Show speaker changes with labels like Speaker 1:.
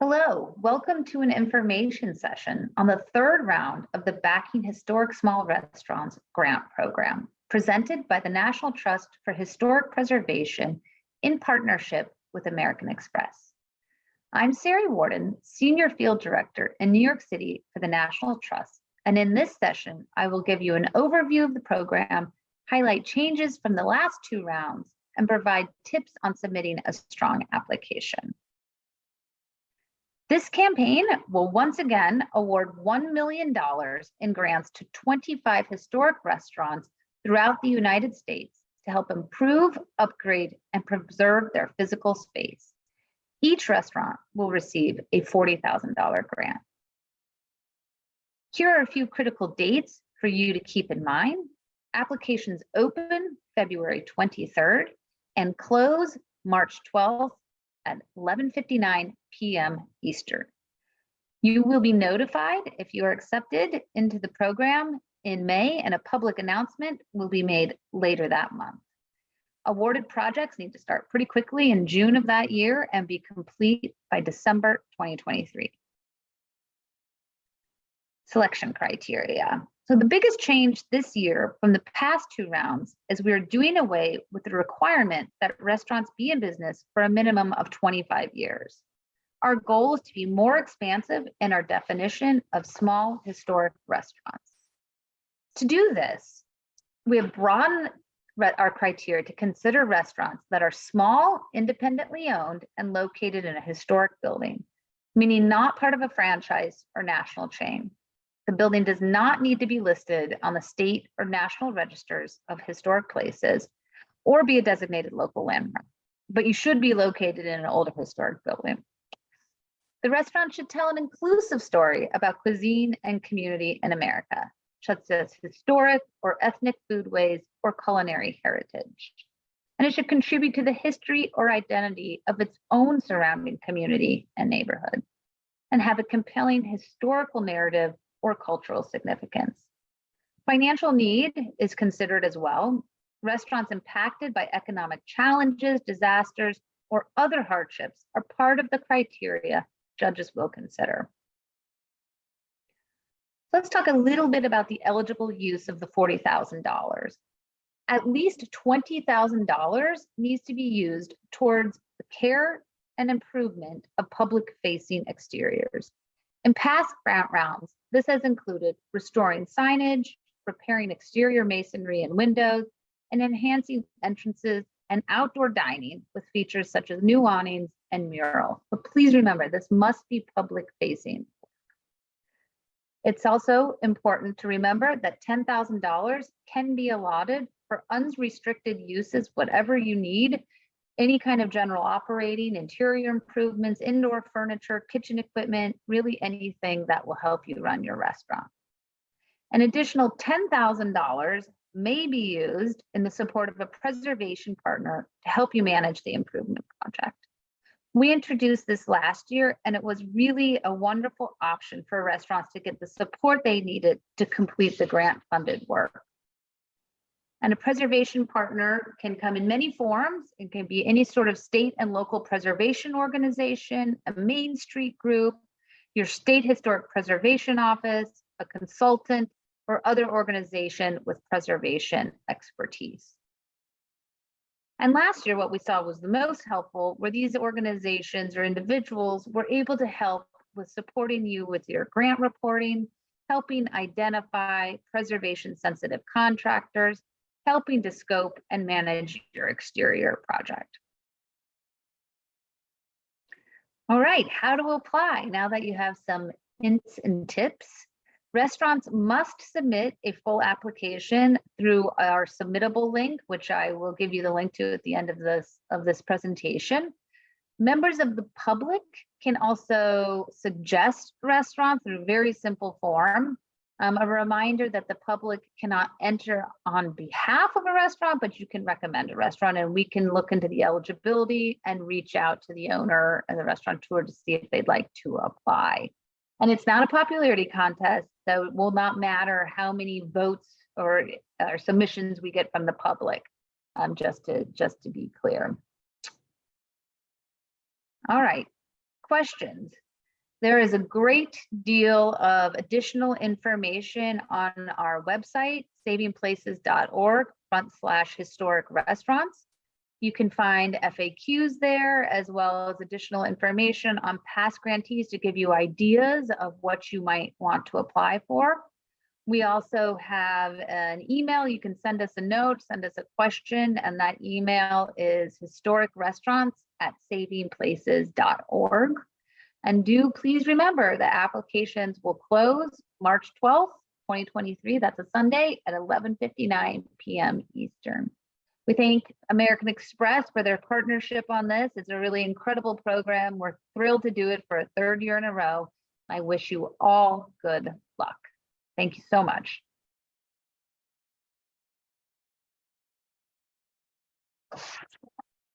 Speaker 1: Hello, welcome to an information session on the third round of the Backing Historic Small Restaurants Grant Program, presented by the National Trust for Historic Preservation in partnership with American Express. I'm Sari Warden, Senior Field Director in New York City for the National Trust, and in this session, I will give you an overview of the program, highlight changes from the last two rounds, and provide tips on submitting a strong application. This campaign will once again award $1 million in grants to 25 historic restaurants throughout the United States to help improve, upgrade, and preserve their physical space. Each restaurant will receive a $40,000 grant. Here are a few critical dates for you to keep in mind. Applications open February 23rd and close March 12th at 11.59 p.m. Eastern. You will be notified if you are accepted into the program in May and a public announcement will be made later that month. Awarded projects need to start pretty quickly in June of that year and be complete by December 2023. Selection criteria. So the biggest change this year from the past two rounds is we are doing away with the requirement that restaurants be in business for a minimum of 25 years. Our goal is to be more expansive in our definition of small historic restaurants. To do this, we have broadened our criteria to consider restaurants that are small, independently owned, and located in a historic building, meaning not part of a franchise or national chain. The building does not need to be listed on the state or national registers of historic places or be a designated local landmark, but you should be located in an older historic building. The restaurant should tell an inclusive story about cuisine and community in America, such as historic or ethnic foodways or culinary heritage. And it should contribute to the history or identity of its own surrounding community and neighborhood, and have a compelling historical narrative or cultural significance. Financial need is considered as well. Restaurants impacted by economic challenges, disasters, or other hardships are part of the criteria judges will consider. Let's talk a little bit about the eligible use of the $40,000. At least $20,000 needs to be used towards the care and improvement of public facing exteriors. In past grant rounds, this has included restoring signage, repairing exterior masonry and windows, and enhancing entrances and outdoor dining with features such as new awnings and mural. But please remember, this must be public facing. It's also important to remember that $10,000 can be allotted for unrestricted uses, whatever you need, any kind of general operating, interior improvements, indoor furniture, kitchen equipment, really anything that will help you run your restaurant. An additional $10,000 may be used in the support of a preservation partner to help you manage the improvement project. We introduced this last year and it was really a wonderful option for restaurants to get the support they needed to complete the grant funded work. And a preservation partner can come in many forms. It can be any sort of state and local preservation organization, a Main Street group, your state historic preservation office, a consultant, or other organization with preservation expertise. And last year, what we saw was the most helpful were these organizations or individuals were able to help with supporting you with your grant reporting, helping identify preservation sensitive contractors, helping to scope and manage your exterior project. All right, how to apply now that you have some hints and tips. Restaurants must submit a full application through our submittable link, which I will give you the link to at the end of this of this presentation. Members of the public can also suggest restaurants through a very simple form. Um, a reminder that the public cannot enter on behalf of a restaurant, but you can recommend a restaurant and we can look into the eligibility and reach out to the owner and the restaurateur to see if they'd like to apply. And it's not a popularity contest, so it will not matter how many votes or, or submissions we get from the public, um, just to just to be clear. All right, questions. There is a great deal of additional information on our website, savingplaces.org front slash historic restaurants. You can find FAQs there as well as additional information on past grantees to give you ideas of what you might want to apply for. We also have an email. You can send us a note, send us a question, and that email is historicrestaurants at savingplaces.org. And do please remember that applications will close March 12th, 2023. That's a Sunday at 11:59 p.m. Eastern. We thank American Express for their partnership on this. It's a really incredible program. We're thrilled to do it for a third year in a row. I wish you all good luck. Thank you so much.